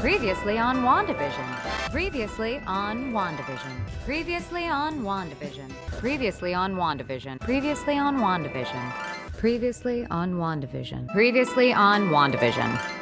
Previously on WandaVision. Previously on WandaVision. Previously on WandaVision. Previously on WandaVision. Previously on WandaVision. Previously on WandaVision. Previously on WandaVision.